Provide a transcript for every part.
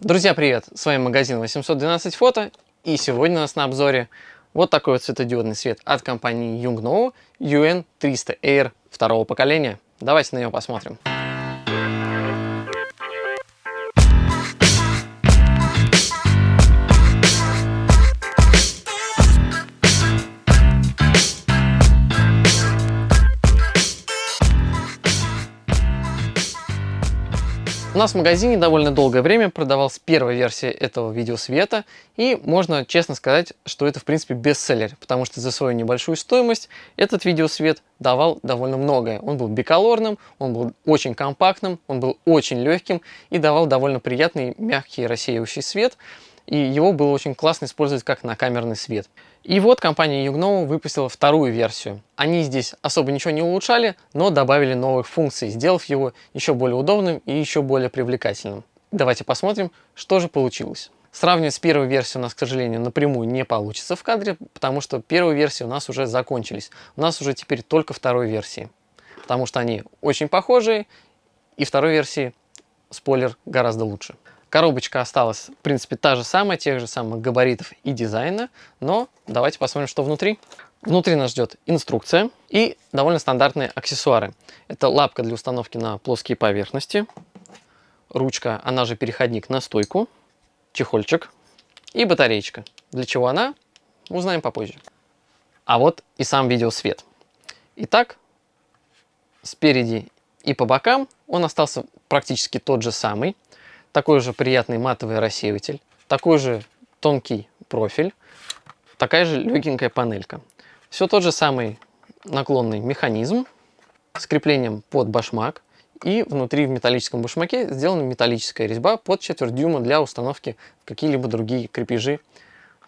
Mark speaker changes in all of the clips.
Speaker 1: Друзья, привет! С вами магазин 812 фото и сегодня у нас на обзоре вот такой вот светодиодный свет от компании Yungno UN300 Air второго поколения. Давайте на него посмотрим. Нас в магазине довольно долгое время продавалась первая версия этого видеосвета, и можно честно сказать, что это в принципе бестселлер, потому что за свою небольшую стоимость этот видеосвет давал довольно многое. Он был биколорным, он был очень компактным, он был очень легким и давал довольно приятный мягкий рассеивающий свет, и его было очень классно использовать как на камерный свет. И вот компания Yugno выпустила вторую версию. Они здесь особо ничего не улучшали, но добавили новых функций, сделав его еще более удобным и еще более привлекательным. Давайте посмотрим, что же получилось. Сравнивать с первой версией у нас, к сожалению, напрямую не получится в кадре, потому что первые версии у нас уже закончились. У нас уже теперь только второй версии, потому что они очень похожие, и второй версии, спойлер, гораздо лучше. Коробочка осталась, в принципе, та же самая, тех же самых габаритов и дизайна, но давайте посмотрим, что внутри. Внутри нас ждет инструкция и довольно стандартные аксессуары. Это лапка для установки на плоские поверхности, ручка, она же переходник на стойку, чехольчик и батареечка. Для чего она, узнаем попозже. А вот и сам видеосвет. Итак, спереди и по бокам он остался практически тот же самый такой же приятный матовый рассеиватель, такой же тонкий профиль, такая же легенькая панелька. Все тот же самый наклонный механизм с креплением под башмак. И внутри в металлическом башмаке сделана металлическая резьба под четверть дюйма для установки в какие-либо другие крепежи.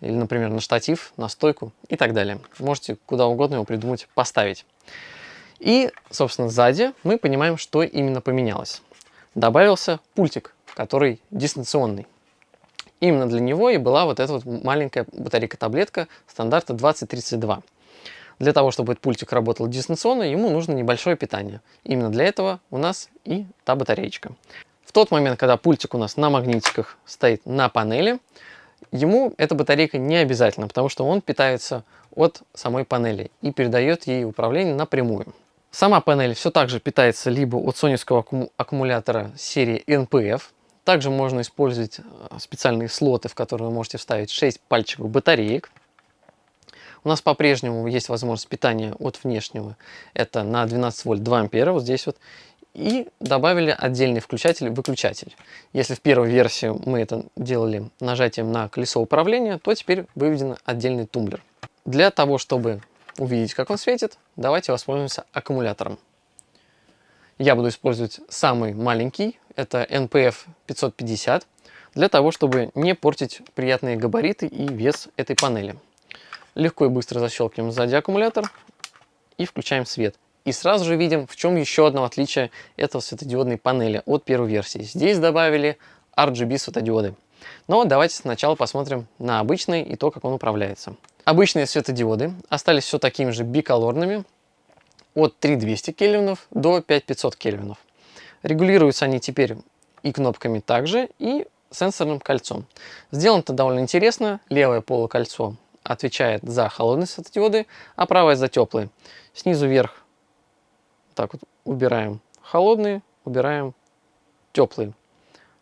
Speaker 1: Или, например, на штатив, на стойку и так далее. Можете куда угодно его придумать, поставить. И, собственно, сзади мы понимаем, что именно поменялось. Добавился пультик который дистанционный. Именно для него и была вот эта вот маленькая батарейка-таблетка стандарта 2032. Для того, чтобы этот пультик работал дистанционно, ему нужно небольшое питание. Именно для этого у нас и та батареечка. В тот момент, когда пультик у нас на магнитиках стоит на панели, ему эта батарейка не обязательно, потому что он питается от самой панели и передает ей управление напрямую. Сама панель все так же питается либо от соневского аккумулятора серии NPF, также можно использовать э, специальные слоты, в которые вы можете вставить 6 пальчиков батареек. У нас по-прежнему есть возможность питания от внешнего. Это на 12 вольт 2 ампера, вот здесь вот. И добавили отдельный включатель-выключатель. Если в первой версии мы это делали нажатием на колесо управления, то теперь выведен отдельный тумблер. Для того, чтобы увидеть, как он светит, давайте воспользуемся аккумулятором. Я буду использовать самый маленький, это NPF 550, для того, чтобы не портить приятные габариты и вес этой панели. Легко и быстро защелкиваем сзади аккумулятор и включаем свет. И сразу же видим, в чем еще одно отличие этого светодиодной панели от первой версии. Здесь добавили RGB светодиоды. Но давайте сначала посмотрим на обычный и то, как он управляется. Обычные светодиоды остались все такими же биколорными, от 3200 кельвинов до 5500 кельвинов. Регулируются они теперь и кнопками также, и сенсорным кольцом. Сделано это довольно интересно. Левое полукольцо отвечает за холодные светодиоды, а правое за теплые. Снизу вверх так вот убираем холодные, убираем теплые.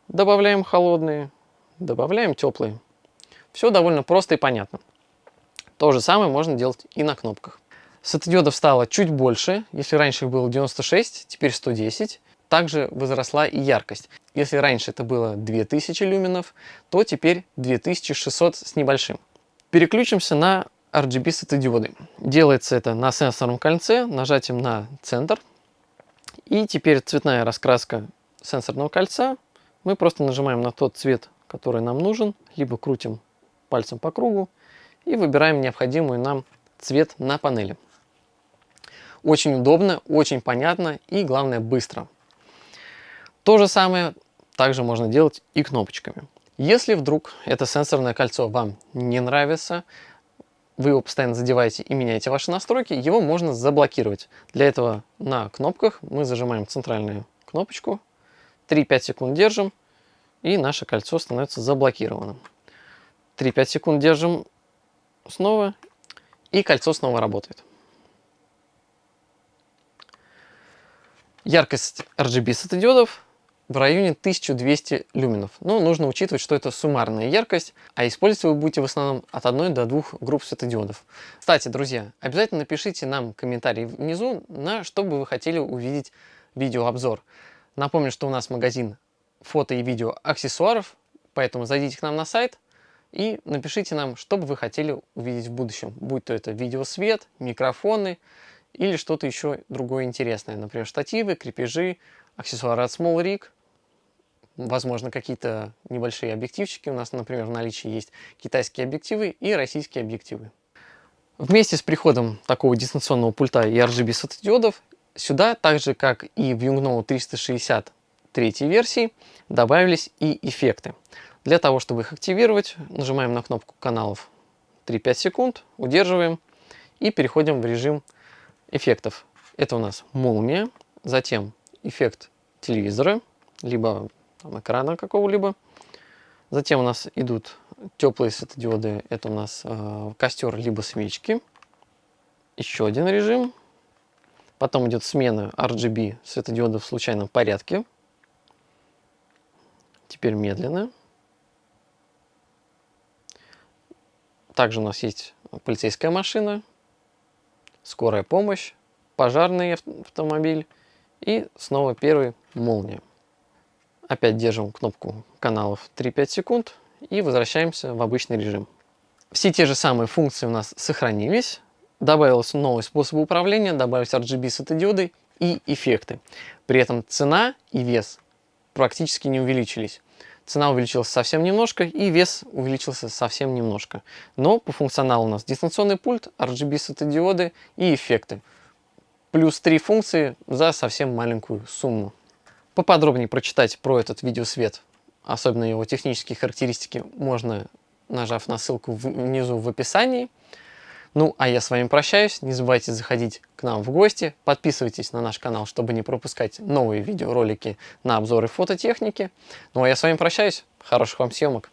Speaker 1: Добавляем холодные, добавляем теплые. Все довольно просто и понятно. То же самое можно делать и на кнопках. Светодиодов стало чуть больше. Если раньше их было 96, теперь 110. Также возросла и яркость. Если раньше это было 2000 люменов, то теперь 2600 с небольшим. Переключимся на RGB светодиоды. Делается это на сенсорном кольце, нажатием на центр. И теперь цветная раскраска сенсорного кольца. Мы просто нажимаем на тот цвет, который нам нужен, либо крутим пальцем по кругу и выбираем необходимый нам цвет на панели. Очень удобно, очень понятно и, главное, быстро. То же самое также можно делать и кнопочками. Если вдруг это сенсорное кольцо вам не нравится, вы его постоянно задеваете и меняете ваши настройки, его можно заблокировать. Для этого на кнопках мы зажимаем центральную кнопочку, 3-5 секунд держим, и наше кольцо становится заблокированным. 3-5 секунд держим снова, и кольцо снова работает. Яркость RGB светодиодов в районе 1200 люменов. Но нужно учитывать, что это суммарная яркость, а использовать вы будете в основном от одной до двух групп светодиодов. Кстати, друзья, обязательно напишите нам комментарий внизу, на что бы вы хотели увидеть видеообзор. Напомню, что у нас магазин фото и видео аксессуаров, поэтому зайдите к нам на сайт и напишите нам, что бы вы хотели увидеть в будущем, будь то это видеосвет, микрофоны или что-то еще другое интересное, например, штативы, крепежи, аксессуары от Small Rig, возможно, какие-то небольшие объективчики. У нас, например, в наличии есть китайские объективы и российские объективы. Вместе с приходом такого дистанционного пульта и RGB светодиодов сюда, так же как и в Yungno 363 версии, добавились и эффекты. Для того, чтобы их активировать, нажимаем на кнопку каналов 3-5 секунд, удерживаем и переходим в режим эффектов. Это у нас молния, затем эффект телевизора, либо там, экрана какого-либо. Затем у нас идут теплые светодиоды, это у нас э, костер либо свечки. Еще один режим. Потом идет смена RGB светодиодов в случайном порядке. Теперь медленно. Также у нас есть полицейская машина, скорая помощь, пожарный автомобиль и снова первый молния. Опять держим кнопку каналов 3-5 секунд и возвращаемся в обычный режим. Все те же самые функции у нас сохранились. Добавился новый способ управления, добавились RGB светодиоды и эффекты. При этом цена и вес практически не увеличились. Цена увеличилась совсем немножко и вес увеличился совсем немножко. Но по функционалу у нас дистанционный пульт, RGB светодиоды и эффекты плюс 3 функции за совсем маленькую сумму. Поподробнее прочитать про этот видеосвет, особенно его технические характеристики, можно нажав на ссылку внизу в описании. Ну, а я с вами прощаюсь. Не забывайте заходить к нам в гости. Подписывайтесь на наш канал, чтобы не пропускать новые видеоролики на обзоры фототехники. Ну, а я с вами прощаюсь. Хороших вам съемок.